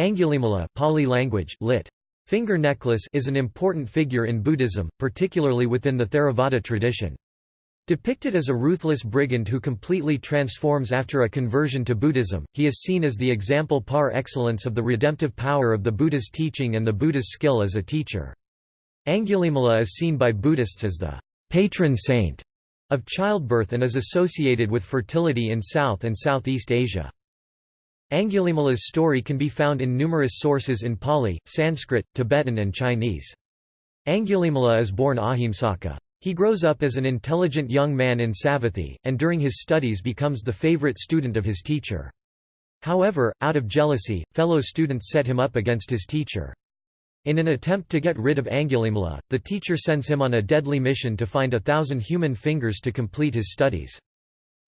Angulimala Pali language, lit. Finger necklace is an important figure in Buddhism, particularly within the Theravada tradition. Depicted as a ruthless brigand who completely transforms after a conversion to Buddhism, he is seen as the example par excellence of the redemptive power of the Buddha's teaching and the Buddha's skill as a teacher. Angulimala is seen by Buddhists as the patron saint of childbirth and is associated with fertility in South and Southeast Asia. Angulimala's story can be found in numerous sources in Pali, Sanskrit, Tibetan and Chinese. Angulimala is born Ahimsaka. He grows up as an intelligent young man in Savatthi, and during his studies becomes the favorite student of his teacher. However, out of jealousy, fellow students set him up against his teacher. In an attempt to get rid of Angulimala, the teacher sends him on a deadly mission to find a thousand human fingers to complete his studies.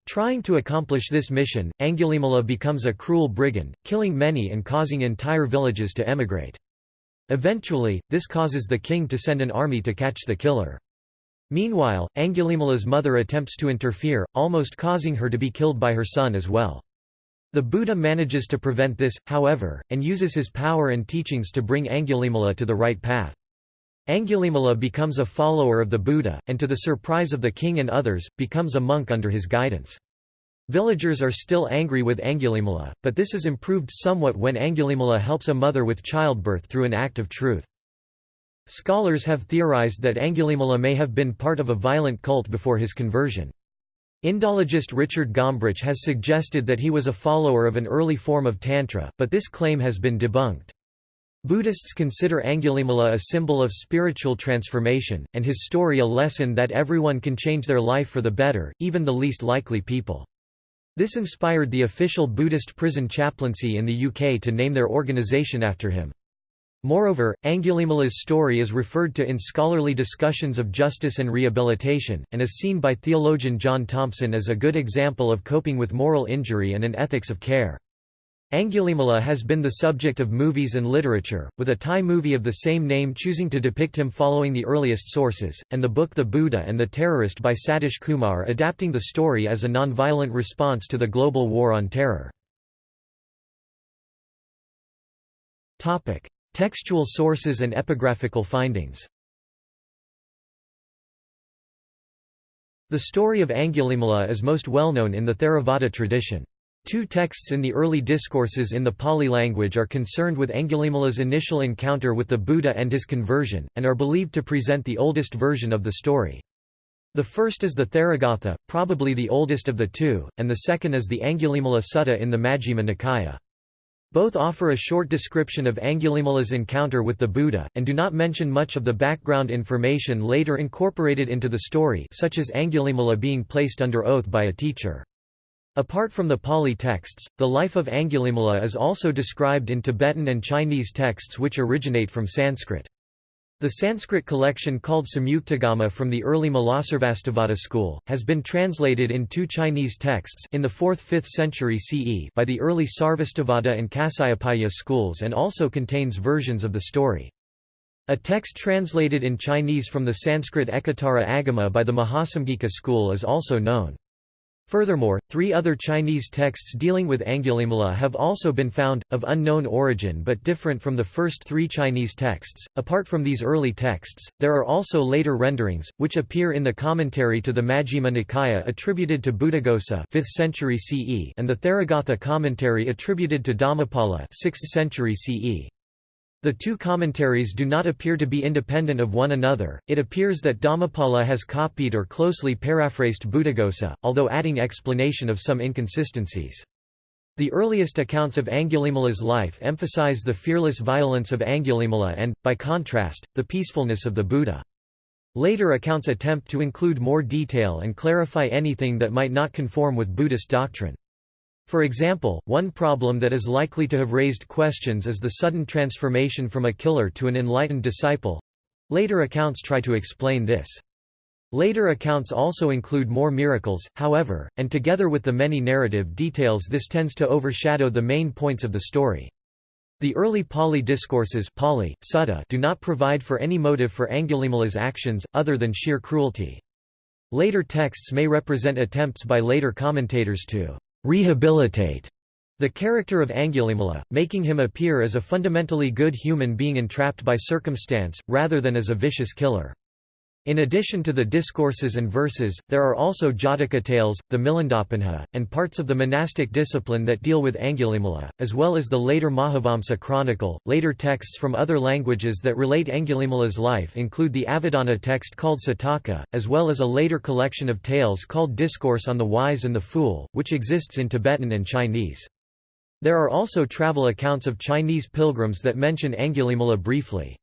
Trying to accomplish this mission, Angulimala becomes a cruel brigand, killing many and causing entire villages to emigrate. Eventually, this causes the king to send an army to catch the killer. Meanwhile, Angulimala's mother attempts to interfere, almost causing her to be killed by her son as well. The Buddha manages to prevent this, however, and uses his power and teachings to bring Angulimala to the right path. Angulimala becomes a follower of the Buddha, and to the surprise of the king and others, becomes a monk under his guidance. Villagers are still angry with Angulimala, but this is improved somewhat when Angulimala helps a mother with childbirth through an act of truth. Scholars have theorized that Angulimala may have been part of a violent cult before his conversion. Indologist Richard Gombrich has suggested that he was a follower of an early form of Tantra, but this claim has been debunked. Buddhists consider Angulimala a symbol of spiritual transformation, and his story a lesson that everyone can change their life for the better, even the least likely people. This inspired the official Buddhist prison chaplaincy in the UK to name their organisation after him. Moreover, Angulimala's story is referred to in scholarly discussions of justice and rehabilitation, and is seen by theologian John Thompson as a good example of coping with moral injury and an ethics of care. Angulimala has been the subject of movies and literature, with a Thai movie of the same name choosing to depict him following the earliest sources, and the book The Buddha and the Terrorist by Satish Kumar adapting the story as a non-violent response to the global war on terror. Textual sources and epigraphical findings The story of Angulimala is most well known in the Theravada tradition. Two texts in the early discourses in the Pali language are concerned with Angulimala's initial encounter with the Buddha and his conversion, and are believed to present the oldest version of the story. The first is the Therigatha, probably the oldest of the two, and the second is the Angulimala Sutta in the Majjhima Nikaya. Both offer a short description of Angulimala's encounter with the Buddha, and do not mention much of the background information later incorporated into the story such as Angulimala being placed under oath by a teacher. Apart from the Pali texts, the life of Angulimala is also described in Tibetan and Chinese texts which originate from Sanskrit. The Sanskrit collection called Samyuktagama from the early Mulasarvastivada school, has been translated in two Chinese texts in the 4th–5th century CE by the early Sarvastivada and Kasyapaya schools and also contains versions of the story. A text translated in Chinese from the Sanskrit Ekottara Agama by the Mahasamgika school is also known. Furthermore, three other Chinese texts dealing with Angulimala have also been found, of unknown origin but different from the first three Chinese texts. Apart from these early texts, there are also later renderings, which appear in the commentary to the Majjhima Nikaya attributed to Buddhaghosa 5th century CE and the Therigatha commentary attributed to Dhammapala 6th century CE. The two commentaries do not appear to be independent of one another, it appears that Dhammapala has copied or closely paraphrased Buddhaghosa, although adding explanation of some inconsistencies. The earliest accounts of Angulimala's life emphasize the fearless violence of Angulimala and, by contrast, the peacefulness of the Buddha. Later accounts attempt to include more detail and clarify anything that might not conform with Buddhist doctrine. For example, one problem that is likely to have raised questions is the sudden transformation from a killer to an enlightened disciple. Later accounts try to explain this. Later accounts also include more miracles, however, and together with the many narrative details this tends to overshadow the main points of the story. The early Pali discourses Pali, Sutta do not provide for any motive for Angulimala's actions, other than sheer cruelty. Later texts may represent attempts by later commentators to rehabilitate the character of Angulimala, making him appear as a fundamentally good human being entrapped by circumstance, rather than as a vicious killer. In addition to the discourses and verses, there are also Jataka tales, the Milindapanha, and parts of the monastic discipline that deal with Angulimala, as well as the later Mahavamsa chronicle. Later texts from other languages that relate Angulimala's life include the Avadana text called Sataka, as well as a later collection of tales called Discourse on the Wise and the Fool, which exists in Tibetan and Chinese. There are also travel accounts of Chinese pilgrims that mention Angulimala briefly.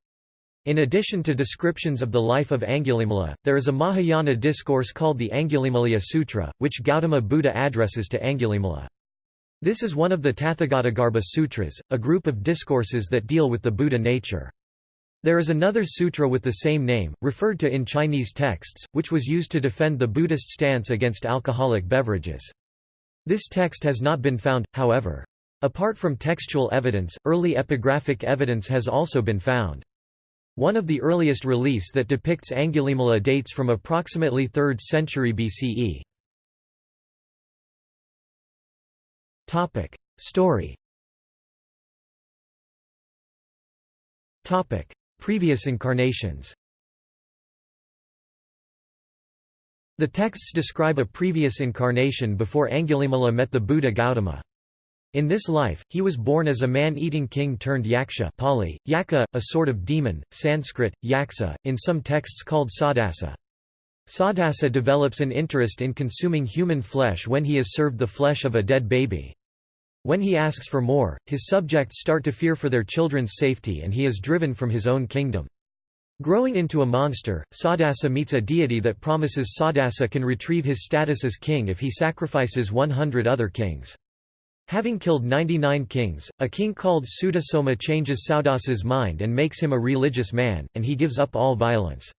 In addition to descriptions of the life of Angulimala, there is a Mahayana discourse called the Angulimalaya Sutra, which Gautama Buddha addresses to Angulimala. This is one of the Tathagatagarbha Sutras, a group of discourses that deal with the Buddha nature. There is another sutra with the same name, referred to in Chinese texts, which was used to defend the Buddhist stance against alcoholic beverages. This text has not been found, however. Apart from textual evidence, early epigraphic evidence has also been found. One of the earliest reliefs that depicts Angulimala dates from approximately 3rd century BCE. Topic: Story. Topic: Previous incarnations. The texts describe a previous incarnation before Angulimala met the Buddha Gautama. In this life, he was born as a man-eating king turned yaksha Pali, yaka, a sort of demon, Sanskrit, yaksa, in some texts called sadasa. Sadasa develops an interest in consuming human flesh when he is served the flesh of a dead baby. When he asks for more, his subjects start to fear for their children's safety and he is driven from his own kingdom. Growing into a monster, Sadasa meets a deity that promises Sadasa can retrieve his status as king if he sacrifices 100 other kings. Having killed 99 kings, a king called Sutasoma changes Saudasa's mind and makes him a religious man, and he gives up all violence.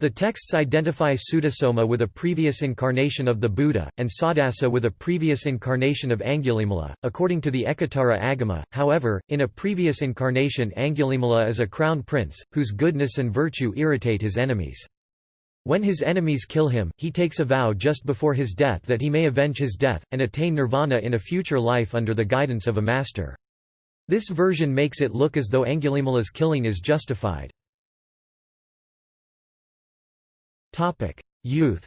The texts identify Sutasoma with a previous incarnation of the Buddha, and Sadasa with a previous incarnation of Angulimala. According to the Ekottara Agama, however, in a previous incarnation Angulimala is a crown prince, whose goodness and virtue irritate his enemies. When his enemies kill him, he takes a vow just before his death that he may avenge his death, and attain nirvana in a future life under the guidance of a master. This version makes it look as though Angulimala's killing is justified. Youth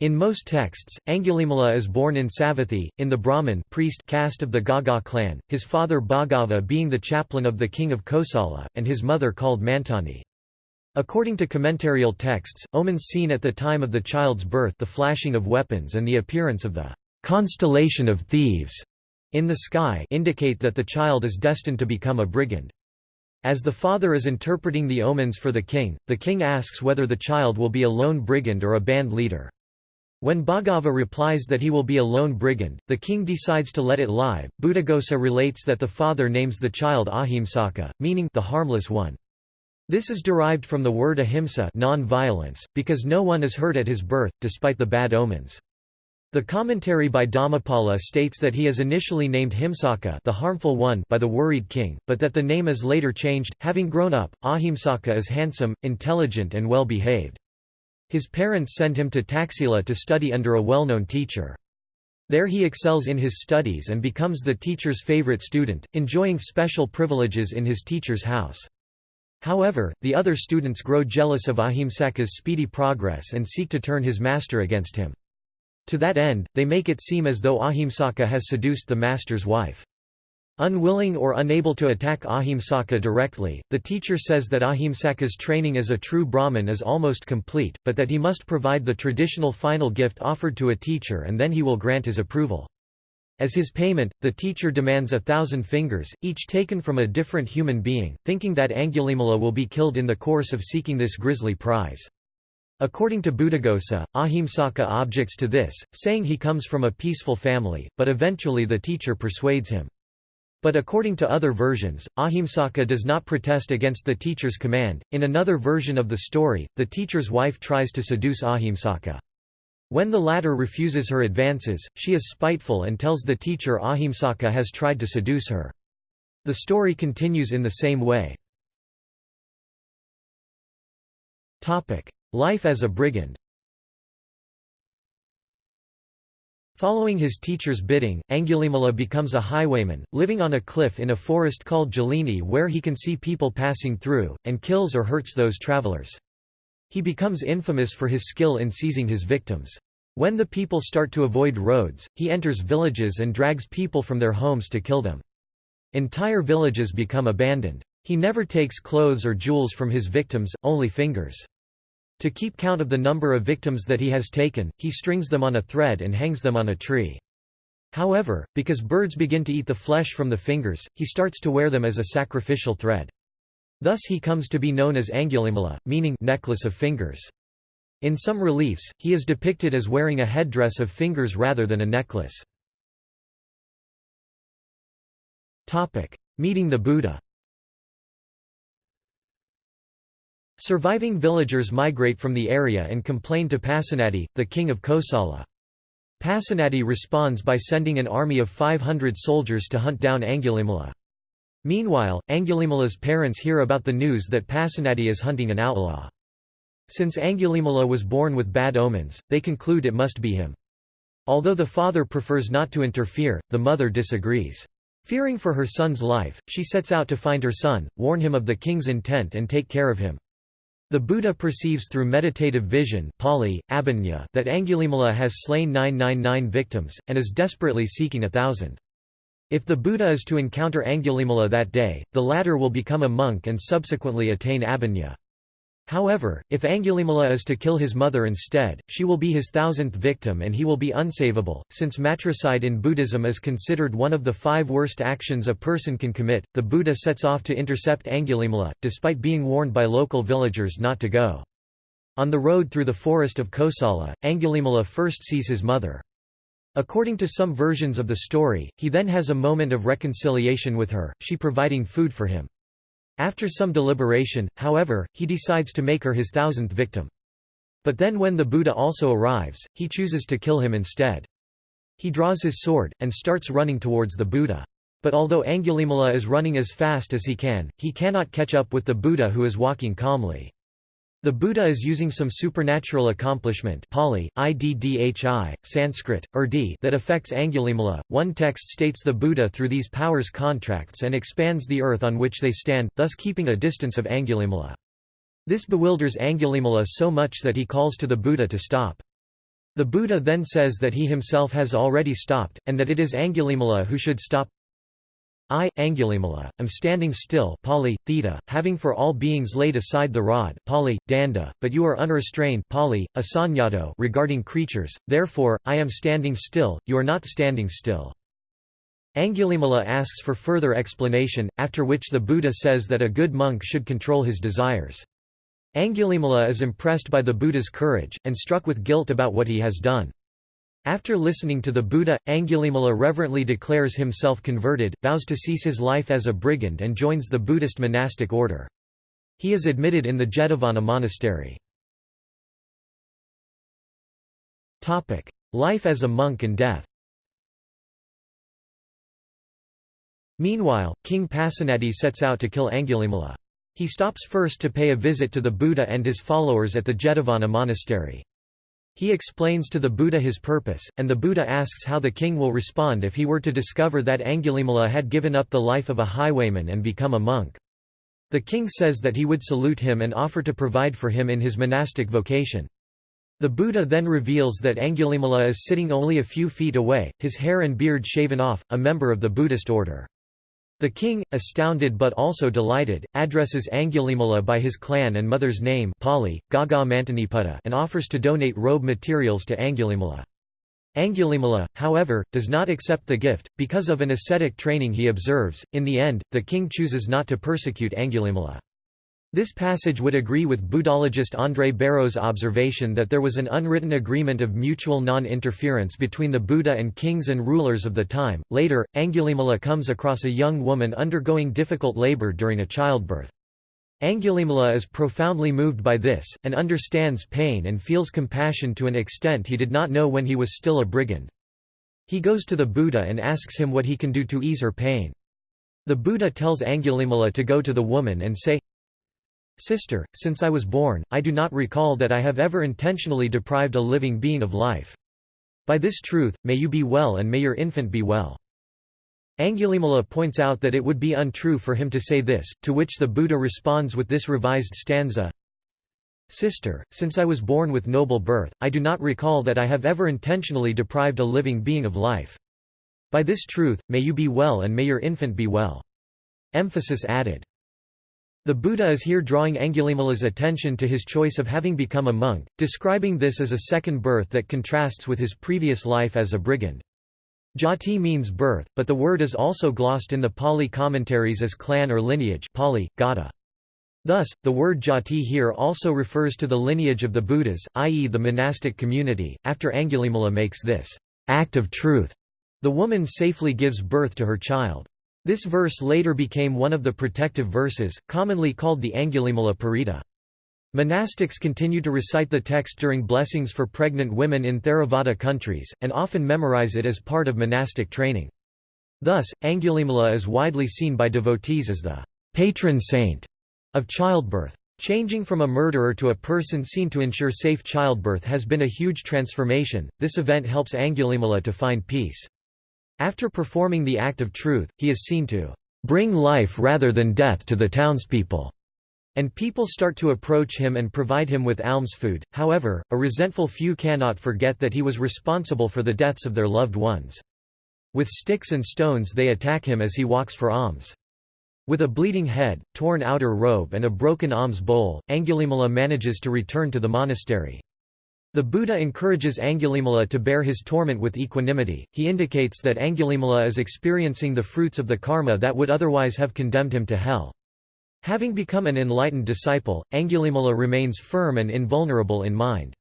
In most texts, Angulimala is born in Savathi, in the Brahmin priest caste of the Gagga clan, his father Bhagava being the chaplain of the king of Kosala, and his mother called Mantani. According to commentarial texts, omens seen at the time of the child's birth the flashing of weapons and the appearance of the constellation of thieves in the sky indicate that the child is destined to become a brigand. As the father is interpreting the omens for the king, the king asks whether the child will be a lone brigand or a band leader. When Bhagava replies that he will be a lone brigand, the king decides to let it lie. Buddhaghosa relates that the father names the child Ahimsaka, meaning the harmless one. This is derived from the word ahimsa non-violence, because no one is hurt at his birth, despite the bad omens. The commentary by Dhammapala states that he is initially named Himsaka the harmful one by the worried king, but that the name is later changed. Having grown up, Ahimsaka is handsome, intelligent and well behaved. His parents send him to Taxila to study under a well-known teacher. There he excels in his studies and becomes the teacher's favorite student, enjoying special privileges in his teacher's house. However, the other students grow jealous of Ahimsaka's speedy progress and seek to turn his master against him. To that end, they make it seem as though Ahimsaka has seduced the master's wife. Unwilling or unable to attack Ahimsaka directly, the teacher says that Ahimsaka's training as a true Brahmin is almost complete, but that he must provide the traditional final gift offered to a teacher and then he will grant his approval. As his payment, the teacher demands a thousand fingers, each taken from a different human being, thinking that Angulimala will be killed in the course of seeking this grisly prize. According to Buddhaghosa, Ahimsaka objects to this, saying he comes from a peaceful family, but eventually the teacher persuades him. But according to other versions, Ahimsaka does not protest against the teacher's command. In another version of the story, the teacher's wife tries to seduce Ahimsaka. When the latter refuses her advances, she is spiteful and tells the teacher Ahimsaka has tried to seduce her. The story continues in the same way. Life as a brigand Following his teacher's bidding, Angulimala becomes a highwayman, living on a cliff in a forest called Jalini where he can see people passing through, and kills or hurts those travelers. He becomes infamous for his skill in seizing his victims. When the people start to avoid roads, he enters villages and drags people from their homes to kill them. Entire villages become abandoned. He never takes clothes or jewels from his victims, only fingers. To keep count of the number of victims that he has taken, he strings them on a thread and hangs them on a tree. However, because birds begin to eat the flesh from the fingers, he starts to wear them as a sacrificial thread. Thus he comes to be known as Angulimala, meaning necklace of fingers. In some reliefs, he is depicted as wearing a headdress of fingers rather than a necklace. Meeting the Buddha Surviving villagers migrate from the area and complain to Pasenadi, the king of Kosala. Pasenadi responds by sending an army of 500 soldiers to hunt down Angulimala. Meanwhile, Angulimala's parents hear about the news that Pasenadi is hunting an outlaw. Since Angulimala was born with bad omens, they conclude it must be him. Although the father prefers not to interfere, the mother disagrees. Fearing for her son's life, she sets out to find her son, warn him of the king's intent and take care of him. The Buddha perceives through meditative vision Pali, abhinya, that Angulimala has slain 999 victims, and is desperately seeking a thousand. If the Buddha is to encounter Angulimala that day, the latter will become a monk and subsequently attain abhinya. However, if Angulimala is to kill his mother instead, she will be his thousandth victim and he will be unsavable. Since matricide in Buddhism is considered one of the five worst actions a person can commit, the Buddha sets off to intercept Angulimala, despite being warned by local villagers not to go. On the road through the forest of Kosala, Angulimala first sees his mother. According to some versions of the story, he then has a moment of reconciliation with her, she providing food for him. After some deliberation, however, he decides to make her his thousandth victim. But then when the Buddha also arrives, he chooses to kill him instead. He draws his sword, and starts running towards the Buddha. But although Angulimala is running as fast as he can, he cannot catch up with the Buddha who is walking calmly. The Buddha is using some supernatural accomplishment Pali, Iddhi, Sanskrit, Urdi that affects Angulimala. One text states the Buddha through these powers contracts and expands the earth on which they stand, thus keeping a distance of Angulimala. This bewilders Angulimala so much that he calls to the Buddha to stop. The Buddha then says that he himself has already stopped, and that it is Angulimala who should stop. I, Angulimala, am standing still Pali, theta, having for all beings laid aside the rod Pali, danda, but you are unrestrained Pali, asanyato regarding creatures, therefore, I am standing still, you are not standing still. Angulimala asks for further explanation, after which the Buddha says that a good monk should control his desires. Angulimala is impressed by the Buddha's courage, and struck with guilt about what he has done. After listening to the Buddha, Angulimala reverently declares himself converted, vows to cease his life as a brigand and joins the Buddhist monastic order. He is admitted in the Jetavana monastery. Life as a monk and death Meanwhile, King Pasenadi sets out to kill Angulimala. He stops first to pay a visit to the Buddha and his followers at the Jetavana monastery. He explains to the Buddha his purpose, and the Buddha asks how the king will respond if he were to discover that Angulimala had given up the life of a highwayman and become a monk. The king says that he would salute him and offer to provide for him in his monastic vocation. The Buddha then reveals that Angulimala is sitting only a few feet away, his hair and beard shaven off, a member of the Buddhist order. The king, astounded but also delighted, addresses Angulimala by his clan and mother's name Pali, Gagga Mantaniputta and offers to donate robe materials to Angulimala. Angulimala, however, does not accept the gift, because of an ascetic training he observes. In the end, the king chooses not to persecute Angulimala. This passage would agree with Buddhologist André Bareau's observation that there was an unwritten agreement of mutual non-interference between the Buddha and kings and rulers of the time. Later, Angulimala comes across a young woman undergoing difficult labor during a childbirth. Angulimala is profoundly moved by this, and understands pain and feels compassion to an extent he did not know when he was still a brigand. He goes to the Buddha and asks him what he can do to ease her pain. The Buddha tells Angulimala to go to the woman and say, Sister, since I was born, I do not recall that I have ever intentionally deprived a living being of life. By this truth, may you be well and may your infant be well. Angulimala points out that it would be untrue for him to say this, to which the Buddha responds with this revised stanza Sister, since I was born with noble birth, I do not recall that I have ever intentionally deprived a living being of life. By this truth, may you be well and may your infant be well. Emphasis added. The Buddha is here drawing Angulimala's attention to his choice of having become a monk, describing this as a second birth that contrasts with his previous life as a brigand. Jati means birth, but the word is also glossed in the Pali commentaries as clan or lineage Pali, Gata. Thus, the word jati here also refers to the lineage of the Buddhas, i.e. the monastic community. After Angulimala makes this act of truth, the woman safely gives birth to her child. This verse later became one of the protective verses, commonly called the Angulimala Paritta. Monastics continue to recite the text during blessings for pregnant women in Theravada countries, and often memorize it as part of monastic training. Thus, Angulimala is widely seen by devotees as the patron saint of childbirth. Changing from a murderer to a person seen to ensure safe childbirth has been a huge transformation. This event helps Angulimala to find peace. After performing the act of truth, he is seen to bring life rather than death to the townspeople and people start to approach him and provide him with alms food. However, a resentful few cannot forget that he was responsible for the deaths of their loved ones. With sticks and stones they attack him as he walks for alms. With a bleeding head, torn outer robe and a broken alms bowl, Angulimala manages to return to the monastery. The Buddha encourages Angulimala to bear his torment with equanimity. He indicates that Angulimala is experiencing the fruits of the karma that would otherwise have condemned him to hell. Having become an enlightened disciple, Angulimala remains firm and invulnerable in mind.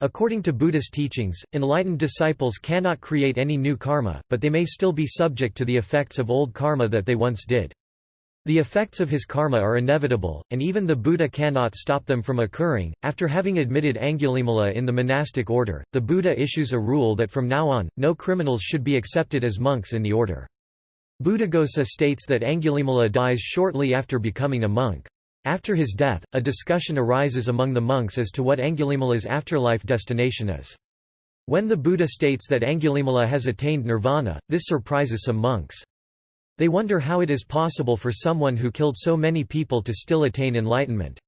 According to Buddhist teachings, enlightened disciples cannot create any new karma, but they may still be subject to the effects of old karma that they once did. The effects of his karma are inevitable, and even the Buddha cannot stop them from occurring. After having admitted Angulimala in the monastic order, the Buddha issues a rule that from now on, no criminals should be accepted as monks in the order. Buddhaghosa states that Angulimala dies shortly after becoming a monk. After his death, a discussion arises among the monks as to what Angulimala's afterlife destination is. When the Buddha states that Angulimala has attained nirvana, this surprises some monks. They wonder how it is possible for someone who killed so many people to still attain enlightenment.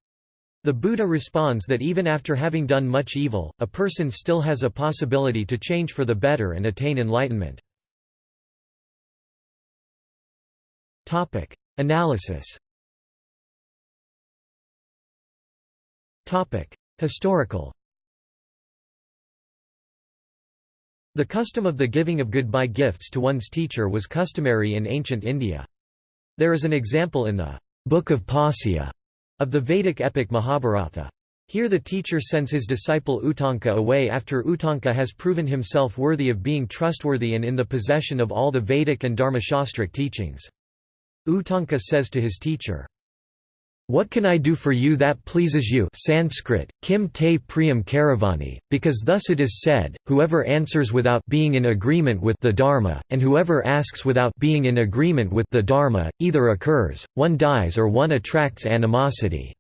The Buddha responds that even after having done much evil, a person still has a possibility to change for the better and attain enlightenment. Topic: Analysis. Topic: Historical. The custom of the giving of goodbye gifts to one's teacher was customary in ancient India. There is an example in the Book of Pasya of the Vedic epic Mahabharata. Here the teacher sends his disciple Uttanka away after Uttanka has proven himself worthy of being trustworthy and in the possession of all the Vedic and Dharmashastric teachings. Uttanka says to his teacher, what can I do for you that pleases you Sanskrit, Kim te priyam karavani, because thus it is said, whoever answers without being in agreement with the Dharma, and whoever asks without being in agreement with the Dharma, either occurs, one dies or one attracts animosity.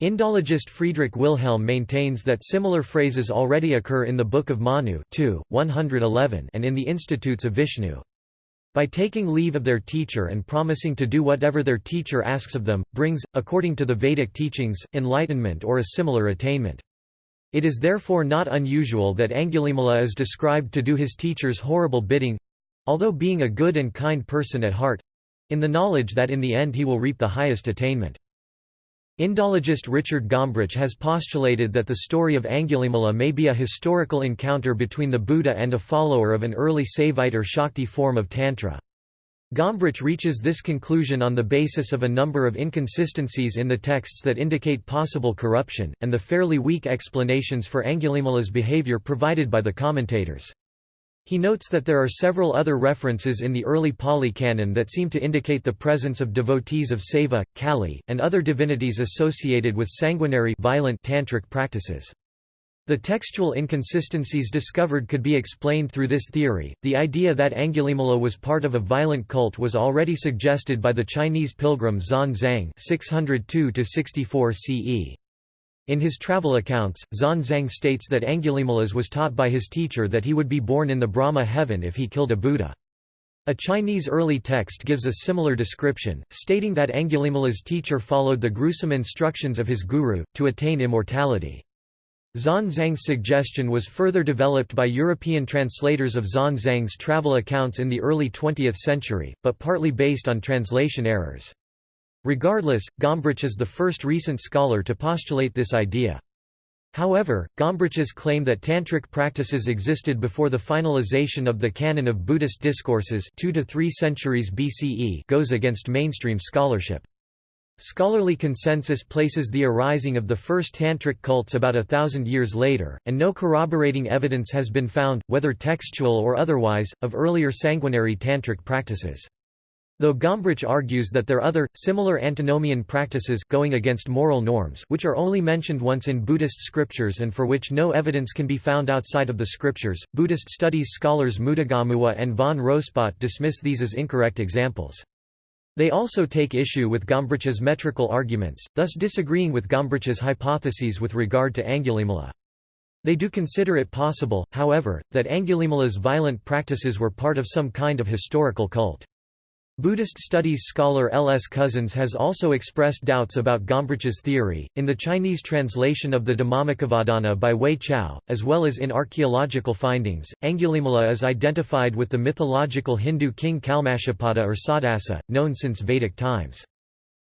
Indologist Friedrich Wilhelm maintains that similar phrases already occur in the Book of Manu 2, 111 and in the Institutes of Vishnu. By taking leave of their teacher and promising to do whatever their teacher asks of them, brings, according to the Vedic teachings, enlightenment or a similar attainment. It is therefore not unusual that Angulimala is described to do his teacher's horrible bidding—although being a good and kind person at heart—in the knowledge that in the end he will reap the highest attainment. Indologist Richard Gombrich has postulated that the story of Angulimala may be a historical encounter between the Buddha and a follower of an early Saivite or Shakti form of Tantra. Gombrich reaches this conclusion on the basis of a number of inconsistencies in the texts that indicate possible corruption, and the fairly weak explanations for Angulimala's behavior provided by the commentators. He notes that there are several other references in the early Pali canon that seem to indicate the presence of devotees of Saiva, Kali, and other divinities associated with sanguinary violent tantric practices. The textual inconsistencies discovered could be explained through this theory. The idea that Angulimala was part of a violent cult was already suggested by the Chinese pilgrim Xuanzang (602–64 CE). In his travel accounts, Xuanzang states that Angulimalas was taught by his teacher that he would be born in the Brahma heaven if he killed a Buddha. A Chinese early text gives a similar description, stating that Angulimala's teacher followed the gruesome instructions of his guru, to attain immortality. Xuanzang's suggestion was further developed by European translators of Xuanzang's travel accounts in the early 20th century, but partly based on translation errors. Regardless, Gombrich is the first recent scholar to postulate this idea. However, Gombrich's claim that tantric practices existed before the finalization of the canon of Buddhist discourses 2 to 3 centuries BCE goes against mainstream scholarship. Scholarly consensus places the arising of the first tantric cults about a thousand years later, and no corroborating evidence has been found, whether textual or otherwise, of earlier sanguinary tantric practices. Though Gombrich argues that there are other, similar antinomian practices going against moral norms which are only mentioned once in Buddhist scriptures and for which no evidence can be found outside of the scriptures, Buddhist studies scholars Mudagamuwa and von Rospatt dismiss these as incorrect examples. They also take issue with Gombrich's metrical arguments, thus disagreeing with Gombrich's hypotheses with regard to Angulimala. They do consider it possible, however, that Angulimala's violent practices were part of some kind of historical cult. Buddhist studies scholar L. S. Cousins has also expressed doubts about Gombrich's theory, in the Chinese translation of the Dhammacavadana by Wei Chao, as well as in archaeological findings. Angulimala is identified with the mythological Hindu king Kalmashapada or Saudasa, known since Vedic times.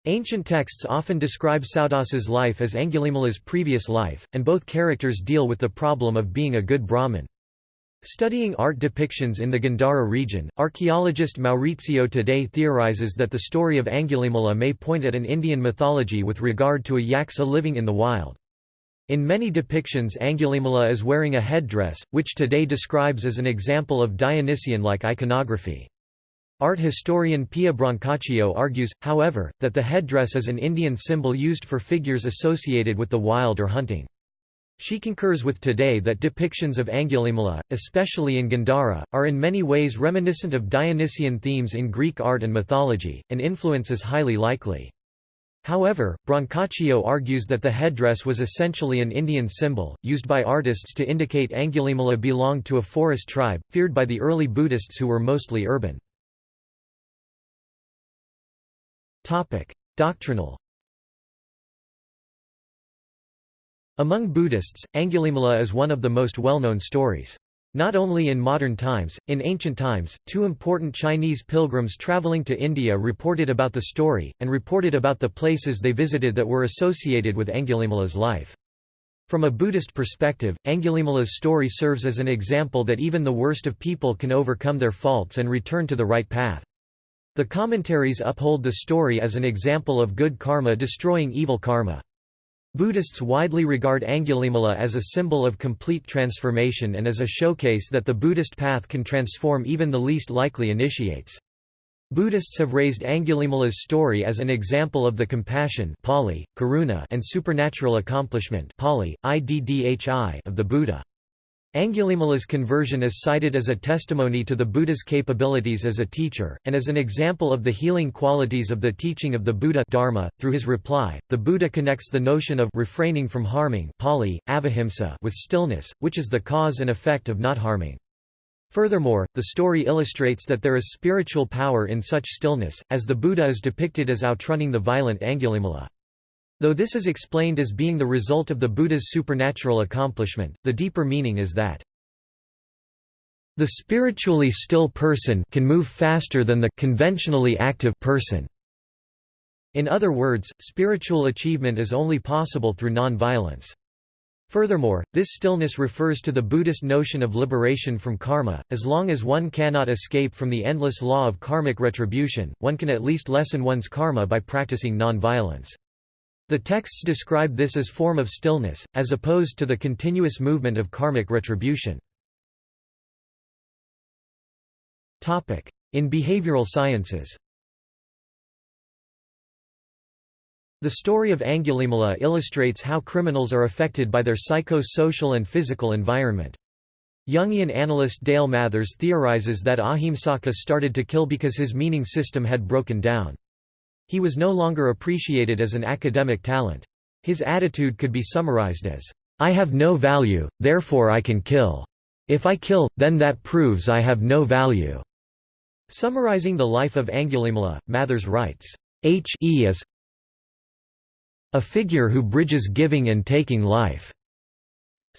Ancient texts often describe Saudasa's life as Angulimala's previous life, and both characters deal with the problem of being a good Brahmin. Studying art depictions in the Gandhara region, archaeologist Maurizio Taddei theorizes that the story of Angulimala may point at an Indian mythology with regard to a yaksa living in the wild. In many depictions Angulimala is wearing a headdress, which Taddei describes as an example of Dionysian-like iconography. Art historian Pia Brancaccio argues, however, that the headdress is an Indian symbol used for figures associated with the wild or hunting. She concurs with Taddei that depictions of Angulimala, especially in Gandhara, are in many ways reminiscent of Dionysian themes in Greek art and mythology, and influence is highly likely. However, Brancaccio argues that the headdress was essentially an Indian symbol, used by artists to indicate Angulimala belonged to a forest tribe, feared by the early Buddhists who were mostly urban. Doctrinal Among Buddhists, Angulimala is one of the most well-known stories. Not only in modern times, in ancient times, two important Chinese pilgrims traveling to India reported about the story, and reported about the places they visited that were associated with Angulimala's life. From a Buddhist perspective, Angulimala's story serves as an example that even the worst of people can overcome their faults and return to the right path. The commentaries uphold the story as an example of good karma destroying evil karma. Buddhists widely regard Angulimala as a symbol of complete transformation and as a showcase that the Buddhist path can transform even the least likely initiates. Buddhists have raised Angulimala's story as an example of the compassion Pali, karuna and supernatural accomplishment Pali, iddhi of the Buddha. Angulimala's conversion is cited as a testimony to the Buddha's capabilities as a teacher, and as an example of the healing qualities of the teaching of the Buddha Dharma. .Through his reply, the Buddha connects the notion of refraining from harming Pali, avahimsa with stillness, which is the cause and effect of not harming. Furthermore, the story illustrates that there is spiritual power in such stillness, as the Buddha is depicted as outrunning the violent Angulimala. Though this is explained as being the result of the Buddha's supernatural accomplishment, the deeper meaning is that the spiritually still person can move faster than the conventionally active person. In other words, spiritual achievement is only possible through non-violence. Furthermore, this stillness refers to the Buddhist notion of liberation from karma, as long as one cannot escape from the endless law of karmic retribution, one can at least lessen one's karma by practicing non-violence. The texts describe this as form of stillness, as opposed to the continuous movement of karmic retribution. In behavioral sciences The story of Angulimala illustrates how criminals are affected by their psycho-social and physical environment. Jungian analyst Dale Mathers theorizes that Ahimsaka started to kill because his meaning system had broken down. He was no longer appreciated as an academic talent. His attitude could be summarized as, "'I have no value, therefore I can kill. If I kill, then that proves I have no value." Summarizing the life of Angulimala, Mathers writes, H e is a figure who bridges giving and taking life.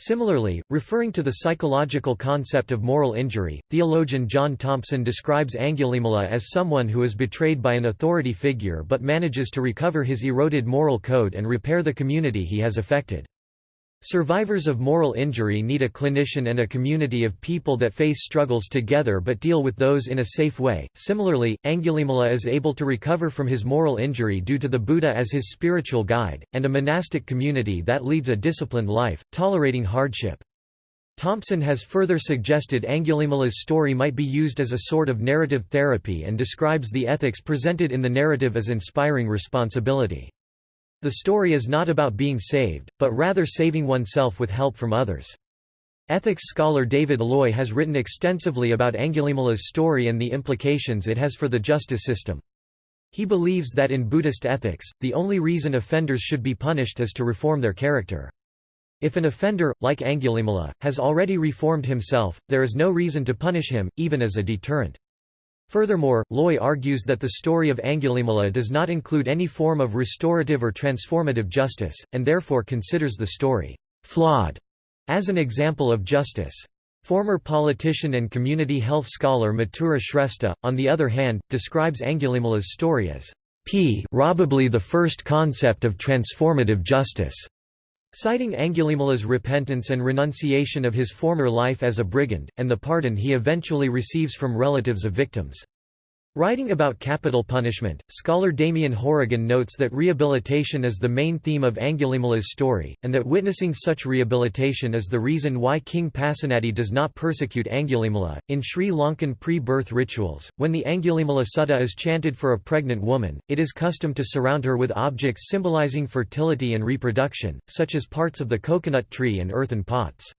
Similarly, referring to the psychological concept of moral injury, theologian John Thompson describes Angulimala as someone who is betrayed by an authority figure but manages to recover his eroded moral code and repair the community he has affected. Survivors of moral injury need a clinician and a community of people that face struggles together but deal with those in a safe way. Similarly, Angulimala is able to recover from his moral injury due to the Buddha as his spiritual guide, and a monastic community that leads a disciplined life, tolerating hardship. Thompson has further suggested Angulimala's story might be used as a sort of narrative therapy and describes the ethics presented in the narrative as inspiring responsibility. The story is not about being saved, but rather saving oneself with help from others. Ethics scholar David Loy has written extensively about Angulimala's story and the implications it has for the justice system. He believes that in Buddhist ethics, the only reason offenders should be punished is to reform their character. If an offender, like Angulimala, has already reformed himself, there is no reason to punish him, even as a deterrent. Furthermore, Loy argues that the story of Angulimala does not include any form of restorative or transformative justice, and therefore considers the story flawed as an example of justice. Former politician and community health scholar Mathura Shrestha, on the other hand, describes Angulimala's story as p probably the first concept of transformative justice. Citing Angulimala's repentance and renunciation of his former life as a brigand, and the pardon he eventually receives from relatives of victims. Writing about capital punishment, scholar Damien Horigan notes that rehabilitation is the main theme of Angulimala's story, and that witnessing such rehabilitation is the reason why King Pasenadi does not persecute Angulimala. In Sri Lankan pre birth rituals, when the Angulimala Sutta is chanted for a pregnant woman, it is custom to surround her with objects symbolizing fertility and reproduction, such as parts of the coconut tree and earthen pots.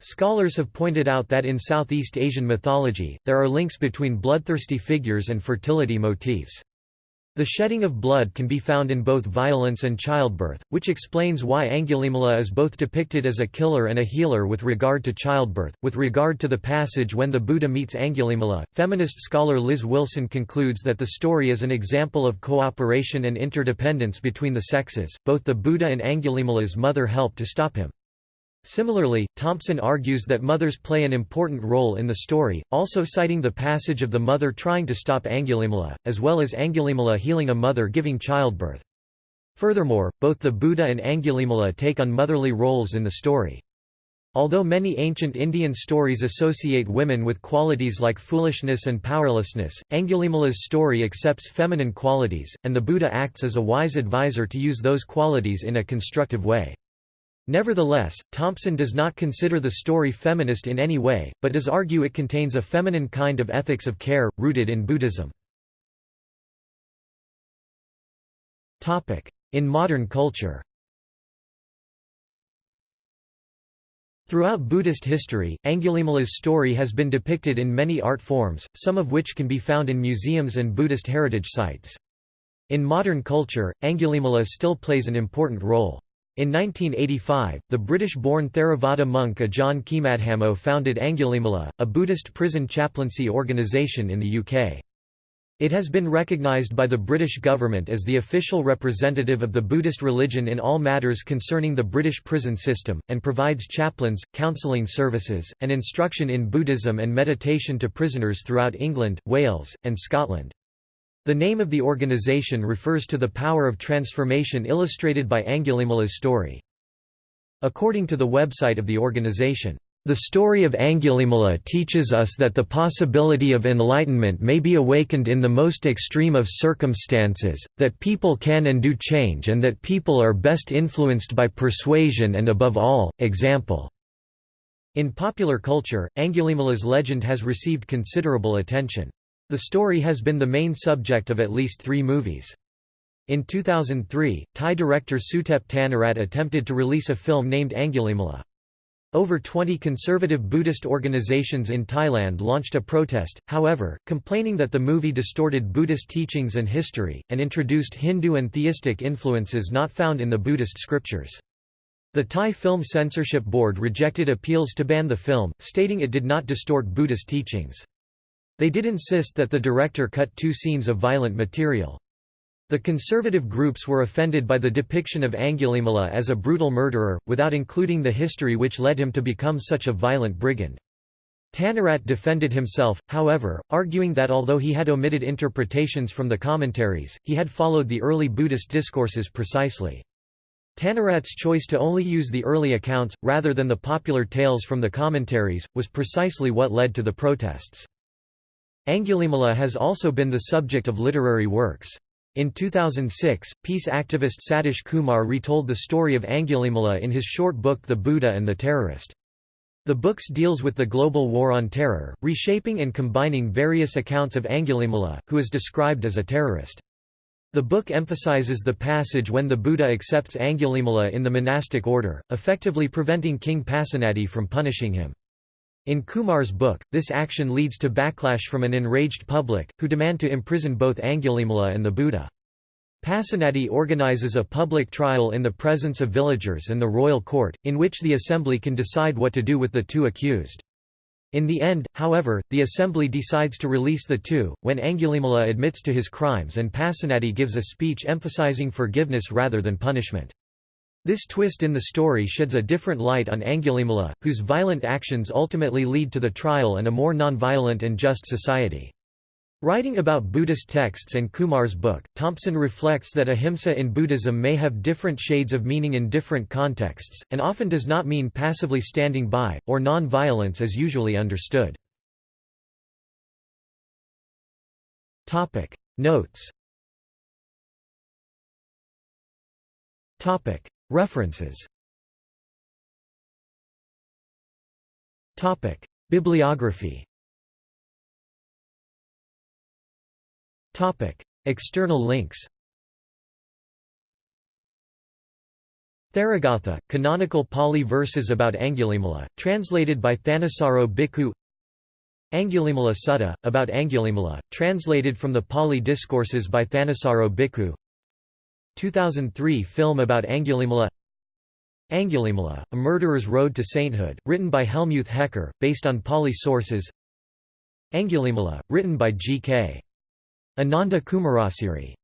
Scholars have pointed out that in Southeast Asian mythology, there are links between bloodthirsty figures and fertility motifs. The shedding of blood can be found in both violence and childbirth, which explains why Angulimala is both depicted as a killer and a healer with regard to childbirth. With regard to the passage when the Buddha meets Angulimala, feminist scholar Liz Wilson concludes that the story is an example of cooperation and interdependence between the sexes. Both the Buddha and Angulimala's mother help to stop him. Similarly, Thompson argues that mothers play an important role in the story, also citing the passage of the mother trying to stop Angulimala, as well as Angulimala healing a mother giving childbirth. Furthermore, both the Buddha and Angulimala take on motherly roles in the story. Although many ancient Indian stories associate women with qualities like foolishness and powerlessness, Angulimala's story accepts feminine qualities, and the Buddha acts as a wise advisor to use those qualities in a constructive way. Nevertheless, Thompson does not consider the story feminist in any way, but does argue it contains a feminine kind of ethics of care, rooted in Buddhism. In modern culture Throughout Buddhist history, Angulimala's story has been depicted in many art forms, some of which can be found in museums and Buddhist heritage sites. In modern culture, Angulimala still plays an important role. In 1985, the British-born Theravada monk Ajahn Khemadhammo founded Angulimala, a Buddhist prison chaplaincy organisation in the UK. It has been recognised by the British government as the official representative of the Buddhist religion in all matters concerning the British prison system, and provides chaplains, counselling services, and instruction in Buddhism and meditation to prisoners throughout England, Wales, and Scotland. The name of the organization refers to the power of transformation illustrated by Angulimala's story. According to the website of the organization, the story of Angulimala teaches us that the possibility of enlightenment may be awakened in the most extreme of circumstances, that people can and do change and that people are best influenced by persuasion and above all, example. In popular culture, Angulimala's legend has received considerable attention. The story has been the main subject of at least three movies. In 2003, Thai director Suthep Thanarat attempted to release a film named Angulimala. Over 20 conservative Buddhist organizations in Thailand launched a protest, however, complaining that the movie distorted Buddhist teachings and history, and introduced Hindu and theistic influences not found in the Buddhist scriptures. The Thai Film Censorship Board rejected appeals to ban the film, stating it did not distort Buddhist teachings. They did insist that the director cut two scenes of violent material. The conservative groups were offended by the depiction of Angulimala as a brutal murderer, without including the history which led him to become such a violent brigand. Thanarat defended himself, however, arguing that although he had omitted interpretations from the commentaries, he had followed the early Buddhist discourses precisely. Thanarat's choice to only use the early accounts, rather than the popular tales from the commentaries, was precisely what led to the protests. Angulimala has also been the subject of literary works. In 2006, peace activist Satish Kumar retold the story of Angulimala in his short book The Buddha and the Terrorist. The books deals with the global war on terror, reshaping and combining various accounts of Angulimala, who is described as a terrorist. The book emphasizes the passage when the Buddha accepts Angulimala in the monastic order, effectively preventing King Pasenadi from punishing him. In Kumar's book, this action leads to backlash from an enraged public, who demand to imprison both Angulimala and the Buddha. Pasenadi organizes a public trial in the presence of villagers and the royal court, in which the assembly can decide what to do with the two accused. In the end, however, the assembly decides to release the two, when Angulimala admits to his crimes and Pasenadi gives a speech emphasizing forgiveness rather than punishment. This twist in the story sheds a different light on Angulimala, whose violent actions ultimately lead to the trial and a more non-violent and just society. Writing about Buddhist texts and Kumar's book, Thompson reflects that ahimsa in Buddhism may have different shades of meaning in different contexts, and often does not mean passively standing by, or non-violence as usually understood. Notes References. Bibliography. External links. Theragatha, canonical Pali verses about Angulimala, translated by Thanissaro Bhikkhu. Angulimala Sutta, about Angulimala, translated from the Pali Discourses by Thanissaro Bhikkhu 2003 film about Angulimala. Angulimala, A Murderer's Road to Sainthood, written by Helmuth Hecker, based on Pali sources. Angulimala, written by G.K. Ananda Kumarasiri